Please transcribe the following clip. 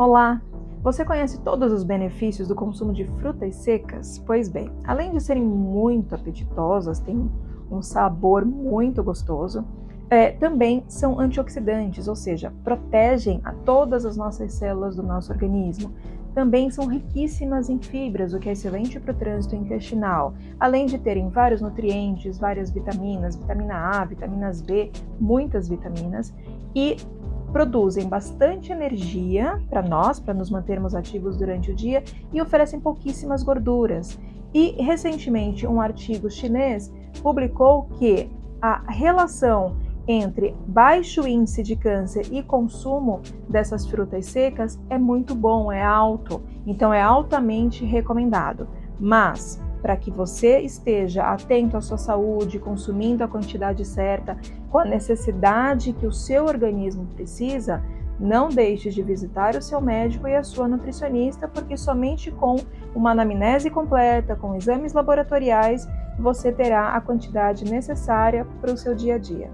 Olá! Você conhece todos os benefícios do consumo de frutas secas? Pois bem, além de serem muito apetitosas, têm um sabor muito gostoso, é, também são antioxidantes, ou seja, protegem a todas as nossas células do nosso organismo. Também são riquíssimas em fibras, o que é excelente para o trânsito intestinal, além de terem vários nutrientes, várias vitaminas, vitamina A, vitaminas B, muitas vitaminas, e produzem bastante energia para nós, para nos mantermos ativos durante o dia e oferecem pouquíssimas gorduras. E recentemente um artigo chinês publicou que a relação entre baixo índice de câncer e consumo dessas frutas secas é muito bom, é alto, então é altamente recomendado. Mas para que você esteja atento à sua saúde, consumindo a quantidade certa, com a necessidade que o seu organismo precisa, não deixe de visitar o seu médico e a sua nutricionista, porque somente com uma anamnese completa, com exames laboratoriais, você terá a quantidade necessária para o seu dia a dia.